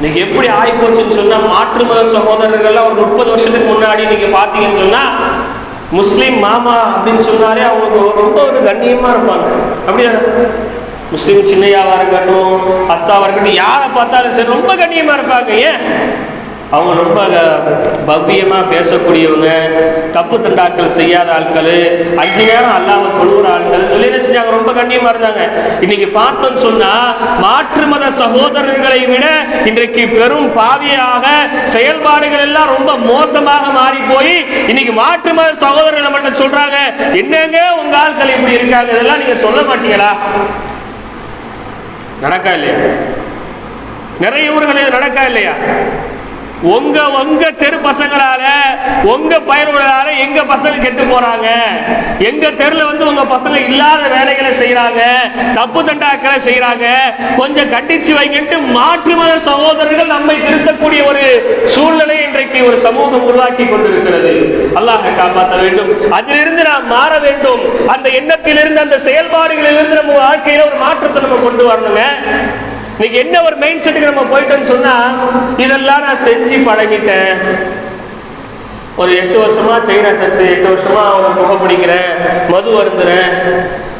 இன்னைக்கு எப்படி ஆகி போச்சுன்னு சொன்னா மாற்று மத சகோதரர்கள்லாம் ஒரு முப்பது வருஷத்துக்கு முன்னாடி நீங்க பாத்தீங்கன்னு சொன்னா முஸ்லீம் மாமா அப்படின்னு சொன்னாலே அவங்களுக்கு ரொம்ப ஒரு கண்ணியமா இருப்பாங்க. அப்படியா முஸ்லீம் சின்னையாவா இருக்கட்டும் அத்தாவா இருக்கட்டும் யாரை பார்த்தாலும் சரி ரொம்ப கண்ணியமா இருப்பாங்க. ஏன்? அவங்க ரொம்ப பவ்யமாக பேசக்கூடியவங்க தப்பு தண்டாக்கள் செய்யாத ஆட்கள். அஞ்சு நேரம் அல்லாமல் தொழுகிற ஆட்கள். இவங்க என்ன செஞ்சாங்க? ரொம்ப கண்ணியமாக இருந்தாங்க. இன்னைக்கு பார்த்தோம்னு சொன்னால் மாற்று மத சகோதரர்களை விட இன்றைக்கு பெரும் பாவியாக செயல்பாடுகள் எல்லாம் ரொம்ப மோசமாக மாறி போய் இன்னைக்கு மாற்று மத சகோதரர்களை மட்டும் சொல்றாங்க. என்னங்க உங்க ஆட்கள் இப்படி இருக்காங்க? இதெல்லாம் நீங்க சொல்ல மாட்டீங்களா? நடக்கா இல்லையா? நிறைய ஊர்களில் நடக்கா இல்லையா? உங்க உங்க தெரு பசங்களால உங்க பயனுள்ளதால எங்க பசங்க கெட்டு போறாங்க? எங்க தெருல வந்து உங்க பசங்க இல்லாத வேலைகளை செய்யறாங்க தப்பு தண்டாக்களை செய்யறாங்க கொஞ்சம் கண்டிச்சு வைங்கன்ட்டு மாற்று மத சகோதரர்கள் நம்மை திருத்தக்கூடிய ஒரு சூழ்நிலை இன்றைக்கு ஒரு சமூகம் உருவாக்கி கொண்டிருக்கிறது. அல்லாஹ் காப்பாற்ற வேண்டும். அதிலிருந்து நாம் மாற வேண்டும். அந்த எண்ணத்திலிருந்து அந்த செயல்பாடுகளிலிருந்து நம்ம வாழ்க்கையில ஒரு மாற்றத்தை நம்ம கொண்டு வரணுங்க. இன்னைக்கு என்ன ஒரு மைண்ட் செட்டுக்கு நம்ம போயிட்டோம்னு சொன்னா இதெல்லாம் நான் செஞ்சு பழகிட்டேன். ஒரு எட்டு வருஷமா செய்கிறேன் சத்து எட்டு வருஷமா அவனை புகை பிடிக்கிறேன் மது வருந்துறேன்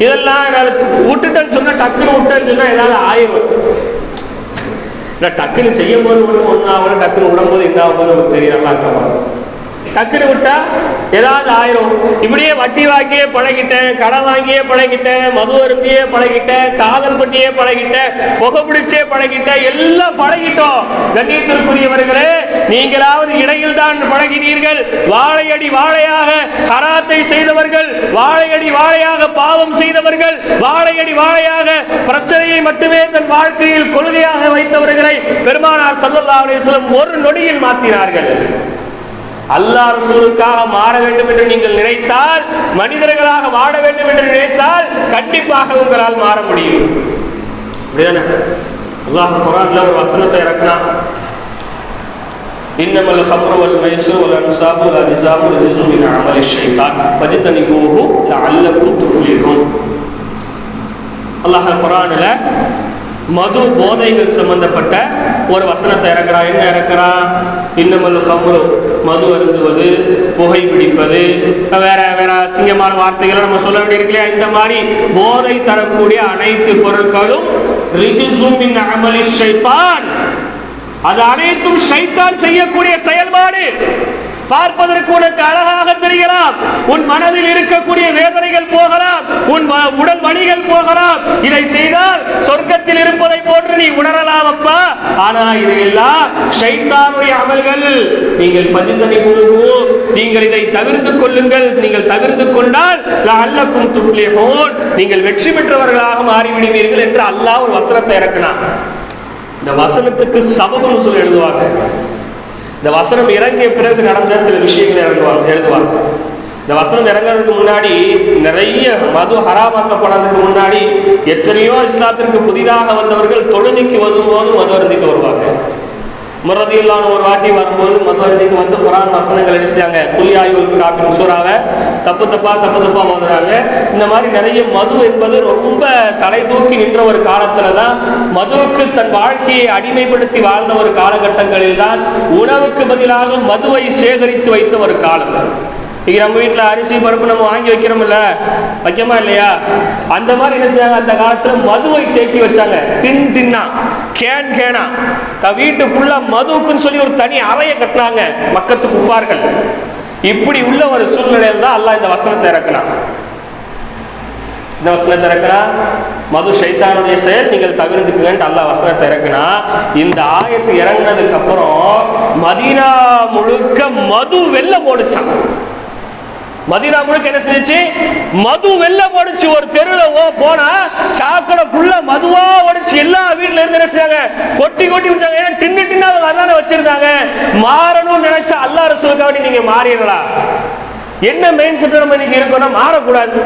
இதெல்லாம் என்னால் விட்டுட்டேன்னு சொன்னா டக்குன்னு விட்டேன்னு சொன்னா ஏதாவது ஆயிரும். இல்லை டக்குன்னு செய்யும் போது ஒன்று ஒன்று ஆகணும் டக்குன்னு விடும்போது என்ன ஆகும் நமக்கு தெரியலாம் இருக்கமா டக்குனு விட்டா ஏதாவது ஆயிரும். இப்படியே வட்டி வாங்கியே பழகிட்டேன் கடன் வாங்கியே பழகிட்டேன் மது அருந்தியே பழகிட்டேன் காதல் பட்டியே பழகிட்டேன் புகை பிடிச்சே பழகிட்டேன் எல்லாம் பழகிட்டோம். கண்ணியத்திற்குரியவர்களே நீங்களாவது இடையில் தான் பழகினீர்கள். வாழையடி வாழையாக கராத்தை செய்தவர்கள் வாழையடி வாழையாக பாவம் செய்தவர்கள் வாழையடி வாழையாக பிரச்சனையை மட்டுமே தன் வாழ்க்கையில் கொள்கையாக வைத்தவர்களை பெருமானார் ஸல்லல்லாஹு அலிஸ்லம் ஒரு நொடியில் மாற்றினார்கள் அல்லாஹ் ரசூலுக்காக மாற வேண்டும் என்று நீங்கள் நினைத்தால் மனிதர்களாக வாழ வேண்டும் என்று நினைத்தால் கண்டிப்பாக உங்களால் மாற முடியும் அப்படிதானே அல்லாஹ் குரான்ல ஒரு வசனத்தை இறக்கினான் إنما الخمر والميسر والأنصاب والأزلام رجس من عمل الشيطان فاجتنبوه لعلكم تفلحون அல்லாஹ் குரானில் மது போதைகள் சம்பந்தப்பட்ட ஒரு வசனத்தை இறக்குறான் என்ன இறக்குறான் இன்னமல் ஹம்ரு மது அருந்துவது புகை பிடிப்பது வேற வேற அசிங்கமான வார்த்தைகளை நம்ம சொல்ல வேண்டியிருக்கலையா இந்த மாதிரி போதை தரக்கூடிய அனைத்து பொருட்களும் அமலி ஷைத்தான். அது அனைத்தும் ஷைத்தான் செய்யக்கூடிய செயல்பாடு. பார்ப்பதற்கு உனக்கு அழகாக தெரியலாம் உன் மனதில் இருக்கக்கூடிய வேதனைகள் போகலாம். உன் வ- உடல் வலிகள் போகலாம். இதை செய்தால் சொர்க்கத்தில் இருப்பதை போன்று நீ உணரலாம் அப்பா. ஆனா இதையெல்லாம் ஷைத்தானுடைய அமல்கள். நீங்கள் பதிந்தனை கூறுவோம் நீங்கள் இதை தவிர்த்து கொள்ளுங்கள். நீங்கள் தவிர்த்து கொண்டால் அல்லக்கும் துஃப்லிஹூன். நீங்கள் வெற்றி பெற்றவர்களாக மாறிவிடுவீர்கள் என்று அல்லாஹ் ஒரு வசனத்தை இறக்கினான். இந்த வசனத்துக்கு சபகம் சொல்லி எழுதுவாங்க. இந்த வசனம் இறங்கிய பிறகு நடந்த சில விஷயங்கள் இறங்குவாங்க எழுதுவாங்க இந்த வசனம் இறங்குறதுக்கு முன்னாடி நிறைய மது ஹராமாக்கப்படாததுக்கு முன்னாடி எத்தனையோ இஸ்லாத்திற்கு புதிதாக வந்தவர்கள் தொழுகைக்கு வரும்போது மது அருந்திட்டு வருவாங்க. முரதியில்லான ஒரு வாட்டி வரும்போது மதுவரத்துக்கு வந்து குரான் வசனங்கள் எழுதிச்சாங்க துல்லியாயுல் காப்பின் சூறாவை. தப்பு தப்பா தப்பு தப்பா மதுறாங்க. இந்த மாதிரி நிறைய மது என்பது ரொம்ப தலை தூக்கி நின்ற ஒரு காலத்துல தான் மதுவுக்கு தன் வாழ்க்கையை அடிமைப்படுத்தி வாழ்ந்த ஒரு காலகட்டங்களில் தான் உணவுக்கு பதிலாக மதுவை சேகரித்து வைத்த ஒரு காலம். இன்றைக்கி நம்ம வீட்டில் அரிசி பருப்பு நம்ம வாங்கி வைக்கிறோம்ல வைக்கமா இல்லையா? அந்த மாதிரி என்ன செஞ்சாங்க அந்த காலத்துல மதுவை தேக்கி வச்சாங்க. தின் தின்னா கேன் கேனா. த வீட்டு ஃபுல்லா மதுவுக்குன்னு சொல்லி ஒரு தனி அறையை கட்டினாங்க மக்கத்து குப்பார்கள் இப்படி உள்ள ஒரு சூழ்நிலையில் தான் அல்லாஹ் இந்த வசனத்தை இறக்குனா இந்த வசனத்தை இறக்குனா மது சைத்தானுடைய செயல் நீங்கள் தவிர்த்துக்குங்கன்ட்டு அல்லாஹ் வசனத்தை இறக்குனா இந்த ஆயத்து இறங்கினதுக்கு அப்புறம் மதீனா முழுக்க மது வெள்ள போடுச்சான் மதினா முழுக்க என்ன செஞ்சுச்சு? மது வெள்ள போடுச்சு ஒரு தெருவில் ஓ போனா சாக்கடை ஃபுல்லா மதுவா ஓடிச்சு. எல்லா வீட்டுல இருந்து என்ன செஞ்சாங்க? கொட்டி கொட்டி வச்சாங்க. ஏன்னா டின்னு டின்னா அவங்க அதானே வச்சிருந்தாங்க. மாறணும்னு நினைச்சா அல்லா ரசூலுக்காக நீங்க மாறிடலாம் என்ன மெயின் செட் நம்ம இன்னைக்கு இருக்கணும்? மாறக்கூடாது.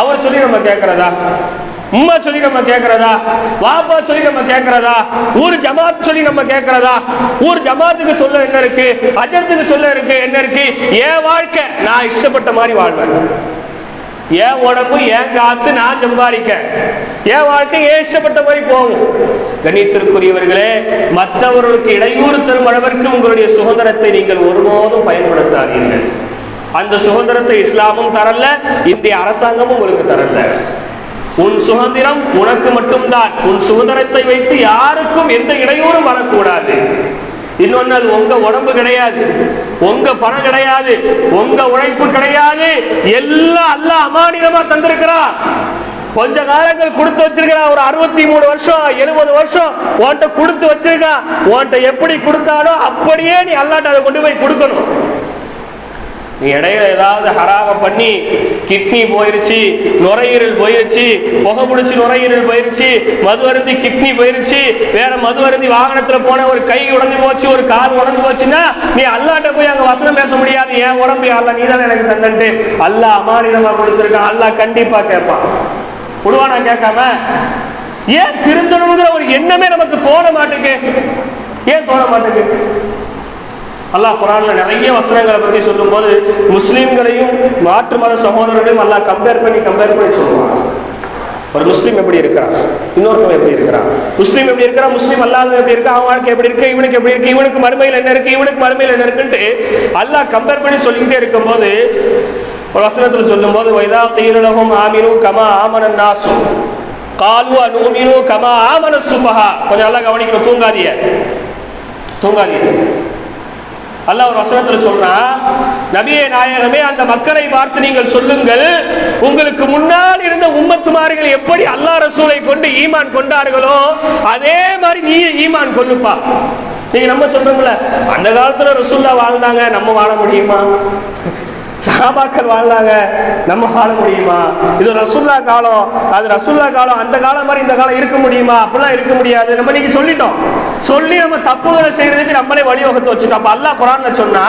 அவர் சொல்லி நம்ம கேட்கறதா? உம்மா சொல்லி நம்ம கேட்கறதா வாப்பா சொல்லி நம்ம கேட்கறதா ஊர் ஜமாத் சொல்லி நம்ம கேட்கறதா ஊர் ஜமாத்துக்கு சொல்ல என்ன இருக்கு? அஜத்துக்கு சொல்ல இருக்கு என்ன இருக்கு? என் வாழ்க்கை. நான் இஷ்டப்பட்ட மாதிரி வாழ்வேன். என் உடம்பு என் காசு நான் சம்பாதிக்க என் வாழ்க்கை ஏன் இஷ்டப்பட்ட மாதிரி போகும்? கணித்திற்குரியவர்களே மற்றவர்களுக்கு இடையூறு தரும் அளவிற்கு உங்களுடைய சுதந்திரத்தை நீங்கள் ஒருபோதும் பயன்படுத்தாதீர்கள். அந்த சுதந்திரத்தை இஸ்லாமும் தரல இந்திய அரசாங்கமும் உங்களுக்கு தரல. உன் சுதந்திரம் உனக்கு மட்டும்தான். உன் சுதந்திரத்தை வைத்து யாருக்கும் எந்த இடையூறும் வரக்கூடாது. இன்னொன்னு அது உங்க உடம்பு கிடையாது. உங்க பணம் கிடையாது. உங்க உழைப்பு கிடையாது. எல்லாம் அல்ல அமானிதமா தந்திருக்கிறா கொஞ்ச காலங்கள் கொடுத்து வச்சிருக்கா ஒரு அறுபத்தி மூணு வருஷம் எழுபது வருஷம் உன்ட்ட கொடுத்து வச்சிருக்கா உன்கிட்ட எப்படி கொடுத்தாலும் அப்படியே நீ அல்லாட்ட அதை கொண்டு போய் கொடுக்கணும். நீ இடையில ஏதாவது ஹராம பண்ணி கிட்னி போயிருச்சு நுரையீரல் போயிருச்சு புகை பிடிச்சி நுரையீரல் போயிருச்சு மது அருந்தி கிட்னி போயிருச்சு வேற மது அருந்தி வாகனத்துல போன ஒரு கை உடஞ்சு போச்சு ஒரு கார் உடஞ்சு போச்சுன்னா நீ அல்லாட்ட போய் அங்க வசனம் பேச முடியாது. ஏன் உடம்பு அல்ல நீ தானே எனக்கு தந்தன்ட்டு. அல்லாஹ் அமானிதமா கொடுத்துருக்கான். அல்லாஹ் கண்டிப்பா கேட்பான். விடுவானா கேட்காம? ஏன் திருந்தணுங்கிற ஒரு எண்ணமே நமக்கு தோண மாட்டேங்குது ஏன் தோண மாட்டேங்குது அல்லாஹ் குரான்ல நிறைய வசனங்களை பத்தி சொல்லும்போது முஸ்லீம்களையும் மாற்று மத சகோதரர்களையும் அல்லாஹ் கம்பேர் பண்ணி கம்பேர் பண்ணி சொல்லுவான் ஒரு முஸ்லீம் எப்படி இருக்கிறான்? இன்னொருத்தவன் எப்படி இருக்கிறான்? முஸ்லீம் எப்படி இருக்கிறான்? முஸ்லீம் அல்லாதவன் எப்படி இருக்கா? அவன் வாழ்க்கை எப்படி இருக்கு? இவனுக்கு எப்படி இருக்கு? இவனுக்கு மறுமையில் என்ன இருக்கு? இவனுக்கு மறுமையில் என்ன இருக்குன்ட்டு அல்லாஹ் கம்பேர் பண்ணி சொல்லிக்கிட்டே இருக்கும்போது ஒரு வசனத்தில் சொல்லும்போது வைதா தீரலகம் ஆமினு கமா ஆமனன் நாசு. காலு அனுமினு கமா ஆமன சுபஹா. கொஞ்சம் நல்லா கவனிக்கணும். தூங்காதிய தூங்காதிய அல்லாஹ் ஒரு வசனத்தில் சொல்றான் நபியே நாயகமே அந்த மக்களை பார்த்து நீங்கள் சொல்லுங்கள் உங்களுக்கு முன்னால் இருந்த உம்மத்துமார்கள் எப்படி அல்லாஹ் ரசூலை கொண்டு ஈமான் கொண்டார்களோ அதே மாதிரி நீயே ஈமான் கொள்ளுப்பா. நீங்க நம்ம சொல்றோம்ல அந்த காலத்துல ரசூல்லா வாழ்ந்தாங்க நம்ம வாழ முடியுமா? சகாபாக்கள் வாழ்ந்தாங்க. நம்ம வாழ முடியுமா? இது ரசுல்லா காலம். அது ரசுல்லா காலம் அந்த காலம் மாதிரி இந்த காலம் இருக்க முடியுமா? அப்படிலாம் இருக்க முடியாது. நம்ம நீங்க சொல்லிட்டோம். சொல்லி நம்ம தப்புகளை செய்யறதுக்கு நம்மளே வழிவகுத்து வச்சுட்டோம். அப்ப அல்லா குரான்ல சொன்னா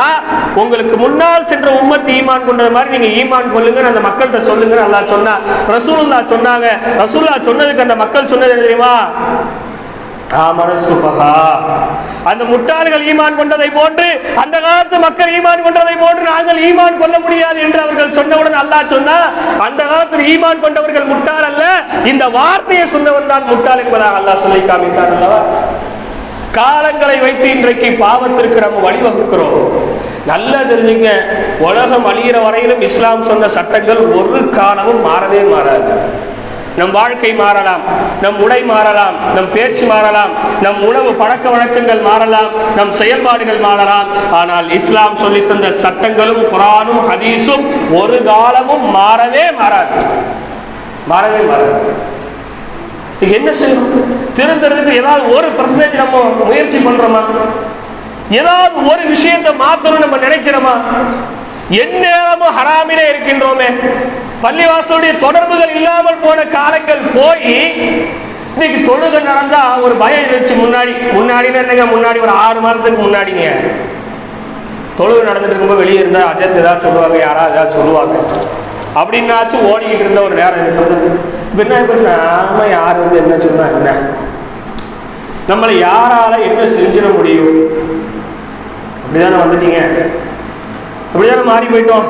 உங்களுக்கு முன்னால் சென்ற உம்மத்து ஈமான் கொண்டது மாதிரி நீங்க ஈமான் கொள்ளுங்க அந்த மக்கள்கிட்ட சொல்லுங்க நல்லா சொன்னா ரசூல்லா சொன்னாங்க. ரசூல்லா சொன்னதுக்கு அந்த மக்கள் சொன்னது தெரியுமா? அந்த முட்டாள்கள் ஈமான் கொண்டதை போன்று அந்த காலத்து மக்கள் ஈமான் கொண்டதை போன்று நாங்கள் ஈமான் கொள்ள முடியாது என்று அவர்கள் சொன்னவுடன் அல்லாஹ் சொன்னா அந்த காலத்தில் ஈமான் கொண்டவர்கள் முட்டாள் அல்ல இந்த வார்த்தையை சொன்னவன் தான் முட்டாள் என்பதாக அல்லாஹ் சொல்லி காமித்தான் அல்லவா? காலங்களை வைத்து இன்றைக்கு பாவத்திற்கு நம்ம வழிவகுக்கிறோம். நல்லா தெரிஞ்சுங்க உலகம் அழிகிற வரையிலும் இஸ்லாம் சொன்ன சட்டங்கள் ஒரு காலமும் மாறவே மாறாது. நம் வாழ்க்கை மாறலாம் நம் உடை மாறலாம் நம் பேச்சு மாறலாம் நம் உணவு பழக்க வழக்கங்கள் மாறலாம் நம் செயல்பாடுகள் மாறலாம். ஆனால் இஸ்லாம் சொல்லித் தந்த சட்டங்களும் குரானும் ஹதீஸும் ஒரு காலமும் மாறவே மாறாது. மாறவே மாறாது. என்ன செய்யணும் திருந்துறதுக்கு ஏதாவது ஒரு பர்சன்டேஜ் நம்ம முயற்சி பண்றோமா? ஏதாவது ஒரு விஷயத்தை மாத்தணும் நம்ம நினைக்கிறோமா? எந்நேரமும் ஹராமிலே இருக்கின்றோமே. பள்ளிவாசலுடைய தொடர்புகள் இல்லாமல் போன காலங்கள் போய் இன்னைக்கு தொழுகை நடந்தா ஒரு பயம் இருந்துச்சு முன்னாடி. முன்னாடி என்னங்க? முன்னாடி ஒரு ஆறு மாசத்துக்கு முன்னாடிங்க. தொழுகை நடந்துட்டு இருக்கும்போது வெளியே இருந்தா அஜத் ஏதாவது சொல்லுவாங்க யாராவது ஏதாவது சொல்லுவாங்க. அப்படின்னாச்சும் ஓடிக்கிட்டு இருந்த ஒரு நேரம் என்ன சொல்றது. இப்ப என்ன யார் வந்து என்ன சொன்னா என்ன? நம்மளை யாரால என்ன செஞ்சிட முடியும்? அப்படிதானே வந்துட்டீங்க. அப்படியான மாறி போயிட்டோம்.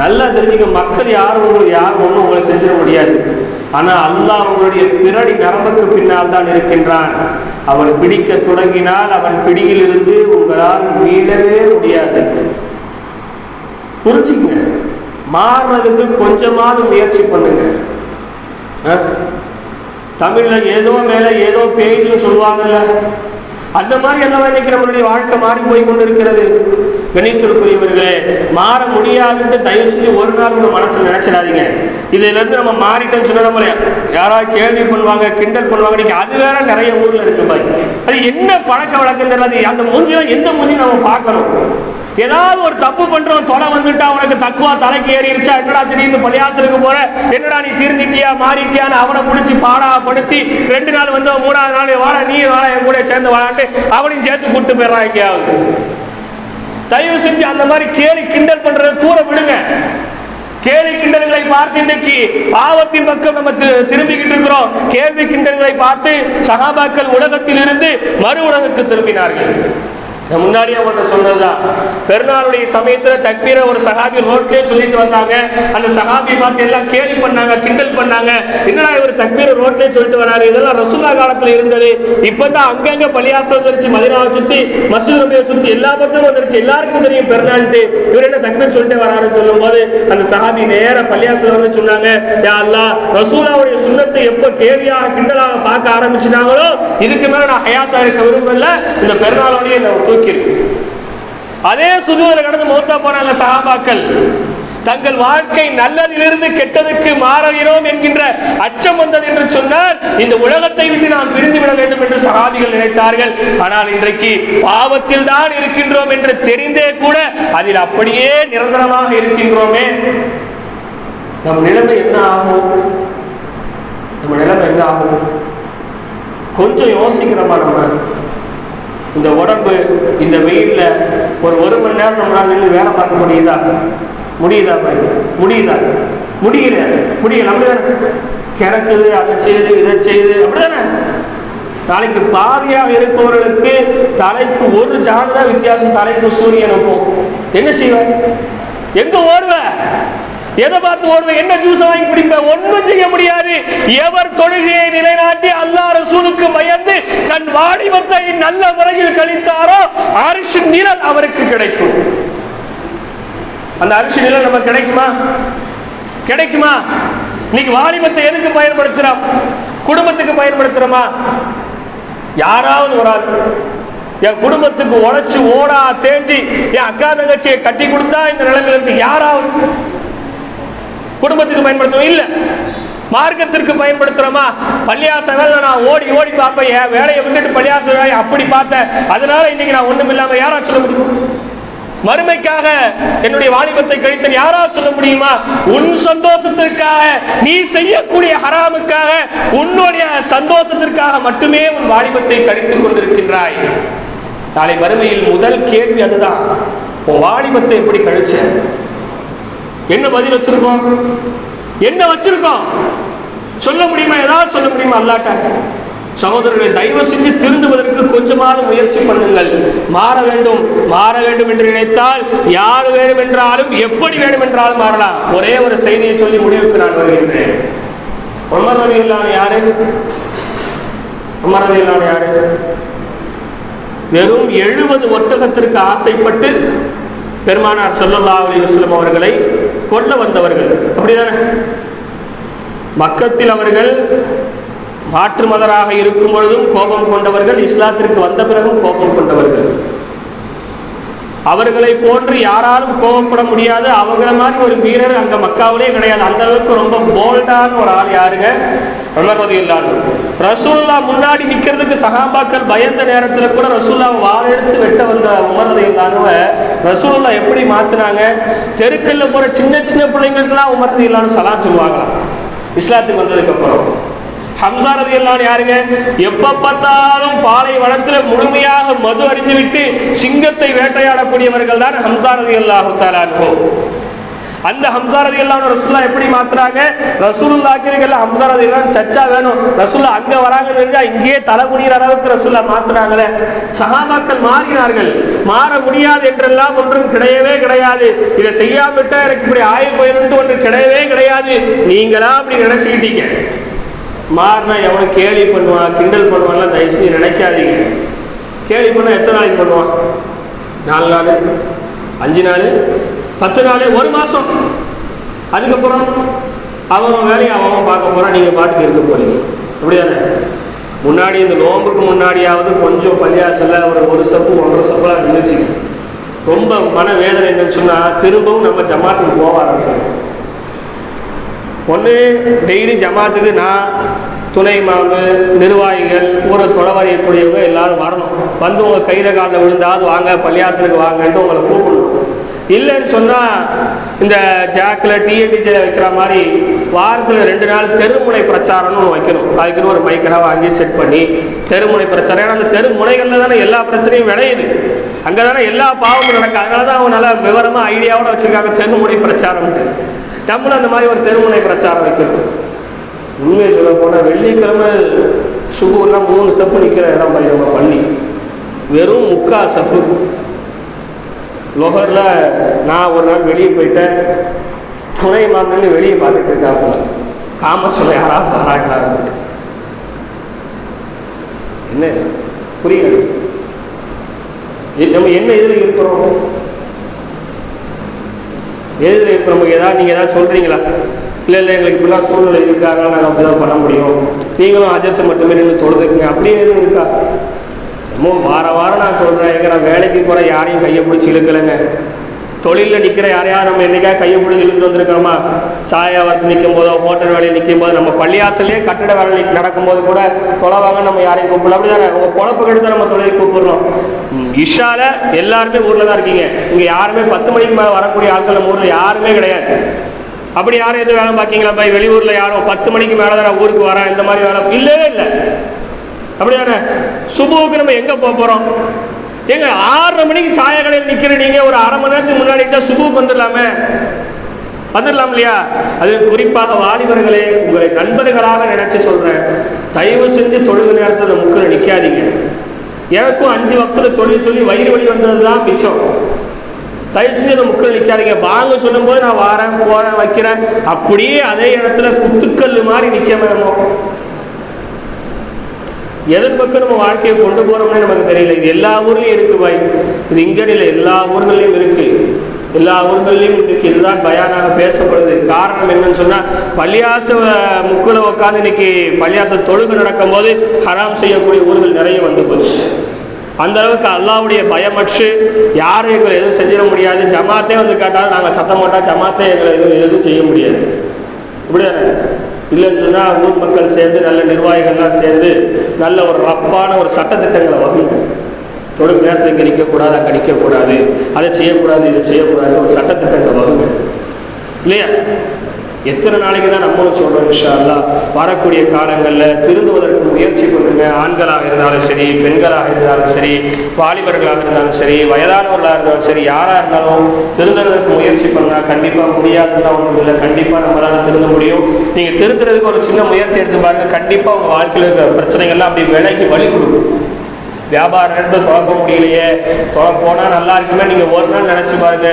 நல்லா தெரிஞ்சுக்க மக்கள் யாரும் உங்களுக்கு யாரும் ஒன்றும் உங்களை செஞ்சிட முடியாது. ஆனால் அல்லாஹ் அவனுடைய பிறடி நரம்புக்கு பின்னால் தான் இருக்கின்றான். அவன் பிடிக்க தொடங்கினால் அவன் பிடியிலிருந்து உங்களால் மீளவே முடியாது. புரிஞ்சுக்கங்க. மாறுறதுக்கு கொஞ்சமாவது முயற்சி பண்ணுங்க. தமிழ்ல ஏதோ மேல ஏதோ பேய்னு சொல்லுவாங்கல்ல. அந்த மாதிரி எல்லாம் இன்னைக்கு நம்மளுடைய வாழ்க்கை மாறி போய் கொண்டிருக்கிறது. கணித்திற்குரியவர்களே மாற முடியாதுன்னு தயவு செஞ்சு ஒரு நாள் உங்க மனசு நினைச்சிடாதீங்க. இதுல இருந்து நம்ம மாறிட்டோம்னு சொன்னா நம்மள யாராவது கேள்வி பண்ணுவாங்க கிண்டல் பண்ணுவாங்க நீங்க அது வேற நிறைய ஊர்ல இருக்கு பாருங்க. அது என்ன பழக்க வழக்கம் தெரியாது அந்த மூஞ்சில எந்த மூஞ்சி நம்ம பார்க்கணும். ஏதாவது ஒரு தப்பு பண்றவன் தொலை வந்துட்டா உனக்கு தக்குவா தலைக்கு ஏறிடுச்சா என்னடா திடீர்னு பள்ளியாசலுக்கு போற? என்னடா நீ திருந்திட்டியா? மாறிட்டியான்னு அவனை பிடிச்சி பாடாப்படுத்தி ரெண்டு நாள் வந்து மூணாவது நாள் வாடா நீ வாடா என் கூட சேர்ந்து வாடான்ட்டு அவனையும் சேர்த்து கூட்டு போயிடறான் எங்கேயாவது. தயவு செஞ்சு அந்த மாதிரி கேலி கிண்டல் பண்றதை தூர விடுங்க. கேலி கிண்டல்களை பார்த்து இன்றைக்கு பாவத்தின் பக்கம் நம்ம திரும்பிக்கிட்டு இருக்கிறோம். கேள்வி கிண்டல்களை பார்த்து சகாபாக்கள் உலகத்தில் இருந்து மறு உலகத்துக்கு திரும்பினார்கள். நான் முன்னாடியே அவங்கள்ட்ட சொன்னதுதான் பெருநாளுடைய சமயத்துல தக்பீரை ஒரு சகாபி ரோட்லயே சொல்லிட்டு வந்தாங்க. அந்த சஹாபி பார்த்து எல்லாம் கேலி பண்ணாங்க கிண்டல் பண்ணாங்க. என்னடா இவர் தக்பீரை ரோட்லயே சொல்லிட்டு வராரு? இதெல்லாம் ரசூல்லா காலத்துல இருந்தது. இப்பதான் அங்கங்க பள்ளியாசம் வந்துருச்சு. மதினாவை சுத்தி மசூத் நபியை சுத்தி எல்லா பக்கமும் வந்துருச்சு. எல்லாருக்கும் தெரியும் பெருநாள்ட்டு இவர் என்ன தக்பீர் சொல்லிட்டு வராருன்னு சொல்லும் அந்த சகாபி நேர பள்ளியாசம் வந்து சொன்னாங்க யா அல்லா ரசூலாவுடைய சுண்ணத்தை எப்போ கேலியாக கிண்டலாக பார்க்க ஆரம்பிச்சிட்டாங்களோ இதுக்கு மேலே நான் ஹயாத்தா இருக்க விரும்பல. இந்த பெருநாளோடய நான் அதே சுதுவரை கடந்து மௌத்தா போனாங்க சஹாபாக்கள். தங்கள் வாழ்க்கை நல்லதிலிருந்து கெட்டதுக்கு மாறுகிறோம் என்கின்ற அச்சம் வந்தது என்று சொன்னால் இந்த உலகத்தை விட்டு நாம் பிரிந்து விட வேண்டும் என்று சகாபிகள் நினைத்தார்கள். ஆனால் இன்றைக்கு பாவத்தில் தான் இருக்கின்றோம் என்று தெரிந்தே கூட அதில் அப்படியே நிரந்தரமாக இருக்கின்றோமே. நம் நிலைமை என்ன ஆகும்? நம்ம நிலைமை என்ன ஆகும்? கொஞ்சம் யோசிக்கிறோமா நம்ம இந்த உடம்பு இந்த வெயிலில் ஒரு ஒரு மணி நேரம் நம்மளால் நின்று வேலை பார்க்க முடியுதா? முடியுதா பாய்? முடியுதா? முடியல. முடியல. அப்படிதானே கிடக்குது அதை செய்யுது இதை செய்யுது அப்படிதானே? நாளைக்கு பாதியாக இருப்பவர்களுக்கு தலைக்கு ஒரு ஜான் தான் வித்தியாசம் தலைக்கு சூரியனுக்கும் என்ன செய்வேன்? எங்க ஓடுவ எதை பார்த்து ஓடுவ என்ன ஜூஸ் வாங்கி குடிப்ப ஒண்ணும் செய்ய முடியாது. எவர் தொழுகையை நிலைநாட்டி அல்லாஹ் ரசூலுக்கு பயந்து தன் வாடிவத்தை நல்ல முறையில் கழித்தாரோ அரிசி நிழல் அவருக்கு கிடைக்கும். அந்த அரிசி நிழல் நமக்கு கிடைக்குமா? கிடைக்குமா? இன்னைக்கு வாலிபத்தை எதுக்கு பயன்படுத்துறோம்? குடும்பத்துக்கு பயன்படுத்துறோமா? யாராவது ஒரு ஆள் என் குடும்பத்துக்கு உழைச்சு ஓடா தேஞ்சி என் அக்கா தங்கச்சியை கட்டி கொடுத்தா இந்த நிலைமையில இருக்கு யாராவது குடும்பத்துக்கு பயன்படுத்துவோம் இல்லை. மார்க்கத்திற்கு பயன்படுத்துறோமா? பள்ளியாச வேலை நான் ஓடி ஓடி பார்ப்பேன். என் வேலையை விட்டுட்டு பள்ளியாச வேலையை அப்படி பார்த்தேன். அதனால இன்னைக்கு நான் ஒண்ணும் இல்லாம யாரா சொல்ல முடியும்? மறுமைக்காக என்னுடைய வாலிபத்தை கழித்தல் யாரா சொல்ல முடியுமா? உன் சந்தோஷத்திற்காக நீ செய்யக்கூடிய ஹராமுக்காக உன்னுடைய சந்தோஷத்திற்காக மட்டுமே உன் வாலிபத்தை கழித்துக் கொண்டிருக்கின்றாய். நாளை மறுமையில் முதல் கேள்வி அதுதான். உன் வாலிபத்தை எப்படி கழிச்ச என்ன பதில் வச்சிருக்கோம்? என்ன வச்சிருக்கோம்? சொல்ல முடியுமா? ஏதாவது சொல்ல முடியுமா அல்லாட்ட? சகோதரர்களை தயவு செஞ்சு திருந்துவதற்கு கொஞ்சமாவது முயற்சி பண்ணுங்கள். மாற வேண்டும். மாற வேண்டும் என்று நினைத்தால் யார் வேண்டும் என்றாலும் எப்படி வேண்டும் என்றாலும் மாறலாம். ஒரே ஒரு செய்தியை சொல்லி முடிவுக்கு நான் வருகின்றேன். உமர் ரவி யாரு? உமர் ரவி யாரு? வெறும் எழுபது ஒட்டகத்திற்கு ஆசைப்பட்டு பெருமானார் சொல்லல்லா அலி வஸல்லம் அவர்களை கொல்ல வந்தவர்கள். அப்படிதானே? மக்கத்தில் அவர்கள் மாற்று மதராக இருக்கும் பொழுதும் கோபம் கொண்டவர்கள் இஸ்லாத்திற்கு வந்த பிறகும் கோபம் கொண்டவர்கள். அவர்களை போன்று யாராலும் கோபப்பட முடியாது. அவங்கள மாதிரி ஒரு வீரர் அங்க மக்காவிலே கிடையாது. அந்த அளவுக்கு ரொம்ப போல்டான ஒரு ஆள் யாருங்க? உமர் ரலியல்லாஹு ரசூல்லா முன்னாடி நிக்கிறதுக்கு சகாபாக்கள் பயந்த நேரத்துல கூட ரசூல்லா வாள் வெட்ட வந்த உமர் ரலியல்லாஹுவ ரசூல்லா எப்படி மாத்தினாங்க? தெருக்கல்ல போற சின்ன சின்ன பிள்ளைங்களுக்குலாம் உமர் இல்லாமல் சலா சொல்லுவாங்களாம். இஸ்லாத்துக்கு வந்ததுக்கு அப்புறம். ஹம்சா ரதி எல்லாம் யாருங்க? எப்ப பார்த்தாலும் பாலை வளத்துல முழுமையாக மது அறிந்துவிட்டு சிங்கத்தை வேட்டையாடக்கூடியவர்கள் தான் ஹம்சா ரதி அல்லாஹு அந்த ஹம்சா ரதி எல்லாம் ரசூல்லா எப்படி மாத்துறாங்க? ரசூலுல்லாக்கிறீங்கல்ல ஹம்சா ரதி எல்லாம் சச்சா வேணும். ரசூல்லா அங்க வராங்கன்னு தெரிஞ்சா இங்கேயே தலை குனிகிற அளவுக்கு ரசூல்லா மாத்துறாங்களே. சகாபாக்கள் மாறினார்கள். மாற முடியாது என்றெல்லாம் ஒன்றும் கிடையவே கிடையாது. இதை செய்யாமட்டா எனக்கு இப்படி ஆய போயிருந்து ஒன்று கிடையவே கிடையாது. நீங்களா அப்படி நினைச்சுக்கிட்டீங்க. மாறினா எவனும் கேலி பண்ணுவான் கிண்டல் பண்ணுவான்லாம் தயவு செஞ்சு நினைக்காதீங்க. கேலி பண்ணால் எத்தனை நாளைக்கு பண்ணுவான்? நாலு நாள் அஞ்சு நாள் பத்து நாள் ஒரு மாதம் அதுக்கப்புறம் அவன் வேலையை அவன் பார்க்க போகிறான் நீங்கள் பாட்டுக்கு இருக்க போகிறீங்க அப்படிதானே? முன்னாடி இந்த நோம்புக்கு முன்னாடியாவது கொஞ்சம் பள்ளியாசில் ஒரு ஒரு சப்பு ஒன்றரை சப்புலாம் இருந்துச்சு. ரொம்ப மன வேதனை என்னன்னு சொன்னால் திரும்பவும் நம்ம ஜமாத்துக்கு போக ஆரம்பிக்கிறோம். ஒன்று டெய்லி ஜமாத்துக்கு நான் துணை மாவு நிர்வாகிகள் ஊரை தொலைவரையக்கூடியவங்க எல்லாரும் வரணும். வந்து உங்கள் கையில் காலில் விழுந்தாவது வாங்க பள்ளியாசனுக்கு வாங்கன்ட்டு உங்களை கூப்பிடணும். இல்லைன்னு சொன்னால் இந்த ஜாக்கில் டிஎன்டிஜியில் வைக்கிற மாதிரி வாரத்தில் ரெண்டு நாள் தெருமுனை பிரச்சாரம்னு ஒன்று வைக்கணும். அதுக்குன்னு ஒரு மைக்கராக வாங்கி செட் பண்ணி தெருமுனை பிரச்சாரம். ஏன்னா அந்த தெருமுனைகளில் தானே எல்லா பிரச்சனையும் விளையுது. அங்கே தானே எல்லா பாவமும் நடக்கும். அதனால தான் அவங்க நல்லா விவரமாக ஐடியாவோட வச்சுருக்காங்க தெருமுனை பிரச்சாரம்ட்டு நம்மளும் அந்த மாதிரி ஒரு தெருமுனை பிரச்சாரம் வைக்கணும். உண்மையை சொல்ல போனால் வெள்ளிக்கிழமை சுகுலாம் மூணு சப்பு நிற்கிற இடம் பண்ணி நம்ம பள்ளி. வெறும் முக்கா சப்பு. லொஹரில் நான் ஒரு நாள் வெளியே போயிட்டேன். துணை மாமன்னு வெளியே பார்த்துட்டு இருக்காப்புல. காம யாராவது வராங்களான்னு என்ன? புரியல. நம்ம என்ன இதில் இருக்கிறோம்? எதில் இருக்கிறோம் ஏதாவது நீங்கள் ஏதாவது சொல்கிறீங்களா இல்லை இல்லை எங்களுக்கு இப்படிலாம் சூழ்நிலை இருக்காங்க நாங்கள் அப்படி தான் பண்ண முடியும். நீங்களும் அஜத்தை மட்டுமே நின்று தொழுதுக்குங்க. அப்படியே எதுவும் இருக்கா? ரொம்ப வார வாரம் நான் சொல்கிறேன் எங்க நான் வேலைக்கு போகிற யாரையும் கையை பிடிச்சி இழுக்கலைங்க. தொழிலில் நிற்கிற யாரையா நம்ம என்னைக்கா கையை பிடிச்சி இழுத்து வந்திருக்கிறோமா? சாயாவரத்து நிற்கும் போதோ ஹோட்டல் வேலையில் நிற்கும் போது நம்ம பள்ளியாசலே கட்டட வேலை நடக்கும்போது கூட தொலைவாங்க நம்ம யாரையும் கூப்பிடல. அப்படிதானே? உங்கள் பொழப்பு கெடுத்து நம்ம தொழிலை கூப்பிடுறோம். இஷால எல்லாருமே ஊரில் தான் இருக்கீங்க. இங்கே யாருமே பத்து மணிக்கு மேலே வரக்கூடிய ஆட்கள் நம்ம ஊரில் யாருமே கிடையாது. அப்படி யாரும் எதுவும் வேலை பார்க்கீங்களா? பாய் வெளியூரில் யாரும் பத்து மணிக்கு மேலே தான் ஊருக்கு வரேன் இந்த மாதிரி வேலை இல்லவே இல்லை. அப்படியானே சுபுவுக்கு நம்ம எங்கே போக போகிறோம் ஏங்க ஆறரை மணிக்கு சாய கடையில் நிற்கிற நீங்கள் ஒரு அரை மணி நேரத்துக்கு முன்னாடி தான் சுபுவுக்கு வந்துடலாமே. வந்துடலாம் இல்லையா? அது குறிப்பாக வாலிபர்களே உங்களை நண்பர்களாக நினைச்சு சொல்றேன். தயவு செஞ்சு தொழுகு நேரத்தில் முக்கில் நிற்காதீங்க எனக்கும் அஞ்சு வக்தில் சொல்லி சொல்லி வயிறு வலி வந்தது தான் மிச்சம். தயவு செஞ்சு அந்த முக்கில் நிற்காதீங்க வாங்க சொல்லும்போது நான் வாரேன் போறேன் வைக்கிறேன். அப்படியே அதே இடத்துல குத்துக்கல் மாதிரி நிற்க வேணும் எதன் பக்கம் நம்ம வாழ்க்கையை கொண்டு போறோம்னே நமக்கு தெரியல. இது எல்லா ஊர்லயும் இருக்கு பாய். இது இங்க இல்லை எல்லா ஊர்களையும் இருக்கு. எல்லா ஊர்கள்லையும் இன்னைக்கு இதுதான் பயானாக பேசப்படுது. காரணம் என்னன்னு சொன்னா பள்ளியாச முக்கில் உட்காந்து இன்னைக்கு பள்ளியாச தொழுகை நடக்கும்போது ஹராம் செய்யக்கூடிய ஊர்கள் நிறைய வந்து போச்சு. அந்த அளவுக்கு அல்லாவுடைய பயமற்று யாரும் எங்களை எதுவும் செஞ்சிட முடியாது. ஜமாத்தே வந்து கேட்டாலும் நாங்கள் சத்தம் போட்டால் ஜமாத்தே எங்களை எதுவும் எதுவும் செய்ய முடியாது. இப்படிதானே இல்லைன்னு சொன்னால் ஊர் மக்கள் சேர்ந்து நல்ல நிர்வாகிகள்லாம் சேர்ந்து நல்ல ஒரு ரப்பான ஒரு சட்டத்திட்டங்களை வகுங்க. தொழில் நேரத்தில் இங்கே நிற்கக்கூடாது அங்கே நிற்கக்கூடாது அதை செய்யக்கூடாது இதை செய்யக்கூடாது ஒரு சட்டத்திட்டங்களை வகுங்க. இல்லையா? எத்தனை நாளைக்கு தான் நம்மளும் சொல்கிறோம் இன்ஷா அல்லா வரக்கூடிய காலங்களில் திருந்துவதற்கு முயற்சி பண்ணுங்க. ஆண்களாக இருந்தாலும் சரி பெண்களாக இருந்தாலும் சரி வாலிபர்களாக இருந்தாலும் சரி வயதானவர்களாக இருந்தாலும் சரி யாராக இருந்தாலும் திருந்துறதுக்கு முயற்சி பண்ணால் கண்டிப்பாக முடியாதுன்னா ஒன்றும் இல்லை. கண்டிப்பாக நம்மளால் திருந்த முடியும். நீங்கள் திருந்துறதுக்கு ஒரு சின்ன முயற்சி எடுத்து பாருங்க. கண்டிப்பாக உங்கள் வாழ்க்கையில் இருக்கிற பிரச்சனைகள்லாம் அப்படி விலகி வழி கொடுக்கும். வியாபார நேரத்தில் தொடக்க முடியலையே. தொட போனால் நல்லா இருக்குமே நீங்கள் ஒரு நாள் நினச்சி பாருங்க.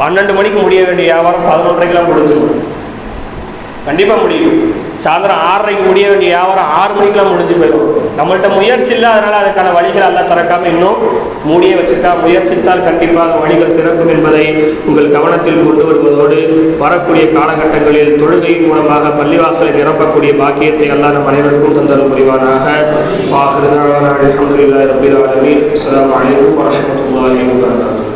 பன்னெண்டு மணிக்கு முடிய வேண்டிய வியாபாரம் பதினொன்றரைக்கெல்லாம் முடிஞ்சிடும். கண்டிப்பாக முடியும். சாயந்தரம் ஆறரைக்கு முடிய வேண்டிய வியாபாரம் ஆறு மணிக்கெல்லாம் முடிஞ்சு போயிடும். நம்மள்கிட்ட முயற்சி இல்லை அதனால் அதுக்கான வழிகள் எல்லாம் திறக்காம இன்னும் மூடிய வச்சிருக்கா. முயற்சித்தால் கண்டிப்பாக வழிகள் திறக்கும் என்பதை உங்கள் கவனத்தில் கொண்டு வருவதோடு வரக்கூடிய காலகட்டங்களில் தொழுகையின் மூலமாக பள்ளிவாசலை நிரப்பக்கூடிய பாக்கியத்தை எல்லாம் நம் அனைவருக்கும் தந்தல் புரிவானாக. வாஹிருதான அல்ஹம்துலில்லாஹி ரப்பில் ஆலமீன். அஸ்ஸலாமு அலைக்கும்